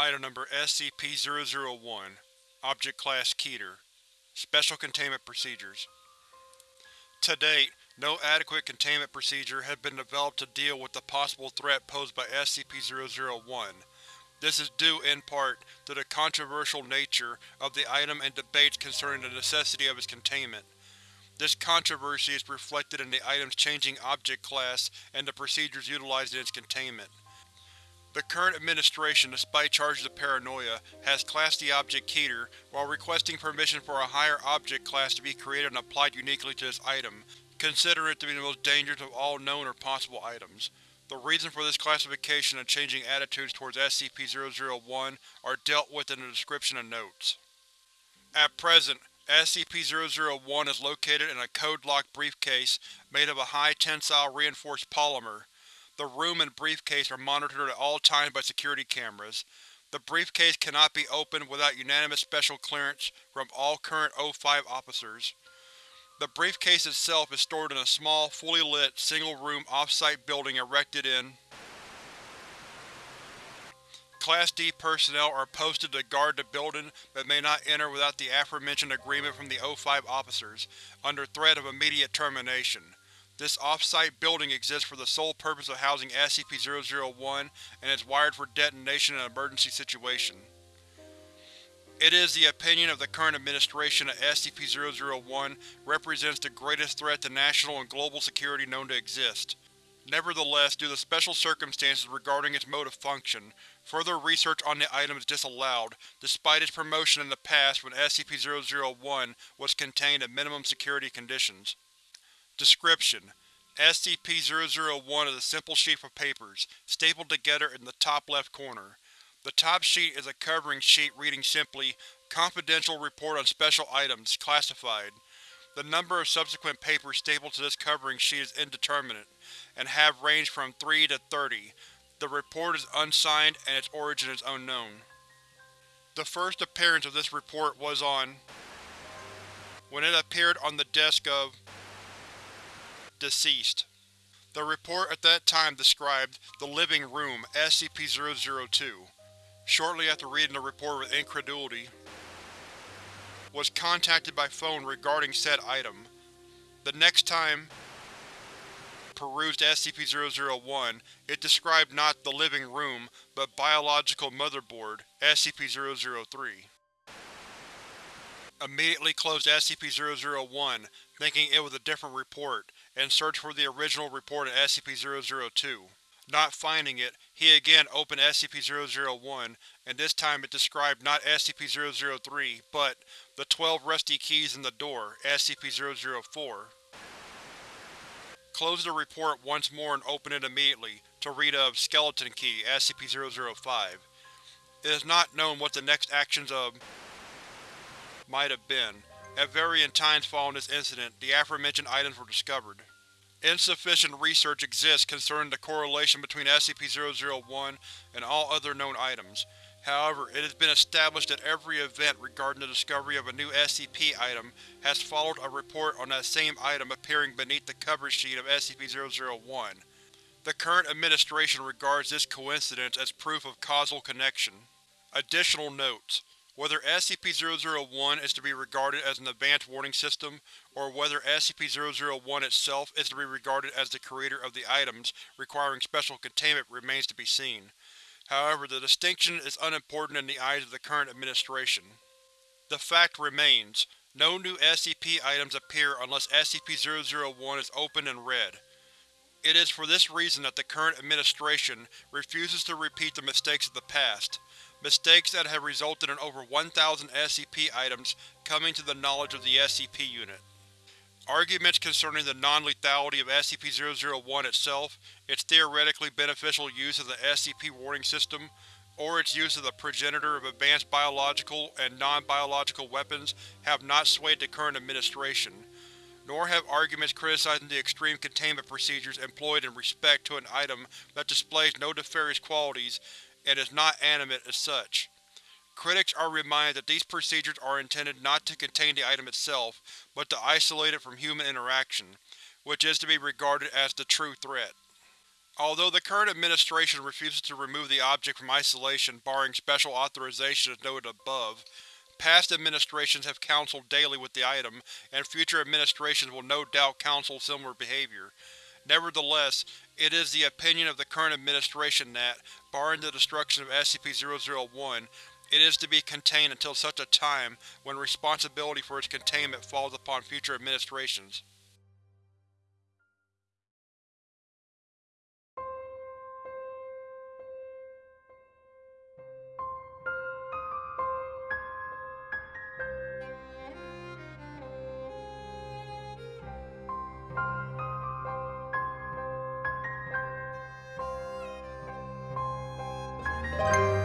Item Number SCP-001 Object Class Keter Special Containment Procedures To date, no adequate containment procedure has been developed to deal with the possible threat posed by SCP-001. This is due, in part, to the controversial nature of the item and debates concerning the necessity of its containment. This controversy is reflected in the item's changing object class and the procedures utilized in its containment. The current administration, despite charges of paranoia, has classed the object Keter, while requesting permission for a higher object class to be created and applied uniquely to this item, considering it to be the most dangerous of all known or possible items. The reason for this classification and changing attitudes towards SCP-001 are dealt with in the description and notes. At present, SCP-001 is located in a code-locked briefcase made of a high-tensile reinforced polymer. The room and briefcase are monitored at all times by security cameras. The briefcase cannot be opened without unanimous special clearance from all current O5 officers. The briefcase itself is stored in a small, fully lit, single-room off-site building erected in Class D personnel are posted to guard the building but may not enter without the aforementioned agreement from the O5 officers, under threat of immediate termination. This off-site building exists for the sole purpose of housing SCP-001 and is wired for detonation in an emergency situation. It is the opinion of the current administration that SCP-001 represents the greatest threat to national and global security known to exist. Nevertheless, due to special circumstances regarding its mode of function, further research on the item is disallowed, despite its promotion in the past when SCP-001 was contained in minimum security conditions. Description: SCP-001 is a simple sheaf of papers, stapled together in the top left corner. The top sheet is a covering sheet reading simply, Confidential Report on Special Items, Classified. The number of subsequent papers stapled to this covering sheet is indeterminate, and have ranged from 3 to 30. The report is unsigned and its origin is unknown. The first appearance of this report was on when it appeared on the desk of deceased. The report at that time described the living room SCP-002. Shortly after reading the report with incredulity, was contacted by phone regarding said item. The next time perused SCP-001, it described not the living room, but biological motherboard, SCP-003. Immediately closed SCP-001, thinking it was a different report, and searched for the original report in SCP-002. Not finding it, he again opened SCP-001, and this time it described not SCP-003, but the 12 rusty keys in the door, SCP-004. Closed the report once more and opened it immediately, to read of Skeleton Key, SCP-005. It is not known what the next actions of might have been. At varying times following this incident, the aforementioned items were discovered. Insufficient research exists concerning the correlation between SCP-001 and all other known items. However, it has been established that every event regarding the discovery of a new SCP item has followed a report on that same item appearing beneath the cover sheet of SCP-001. The current administration regards this coincidence as proof of causal connection. Additional notes: whether SCP-001 is to be regarded as an advanced warning system, or whether SCP-001 itself is to be regarded as the creator of the items requiring special containment remains to be seen. However, the distinction is unimportant in the eyes of the current administration. The fact remains, no new SCP items appear unless SCP-001 is opened and read. It is for this reason that the current administration refuses to repeat the mistakes of the past, mistakes that have resulted in over 1,000 SCP items coming to the knowledge of the SCP Unit. Arguments concerning the non-lethality of SCP-001 itself, its theoretically beneficial use of the SCP warning system, or its use as a progenitor of advanced biological and non-biological weapons have not swayed the current administration, nor have arguments criticizing the extreme containment procedures employed in respect to an item that displays no nefarious qualities and is not animate as such. Critics are reminded that these procedures are intended not to contain the item itself, but to isolate it from human interaction, which is to be regarded as the true threat. Although the current administration refuses to remove the object from isolation barring special authorization as noted above, past administrations have counseled daily with the item, and future administrations will no doubt counsel similar behavior. Nevertheless, it is the opinion of the current administration that, barring the destruction of SCP-001, it is to be contained until such a time when responsibility for its containment falls upon future administrations. You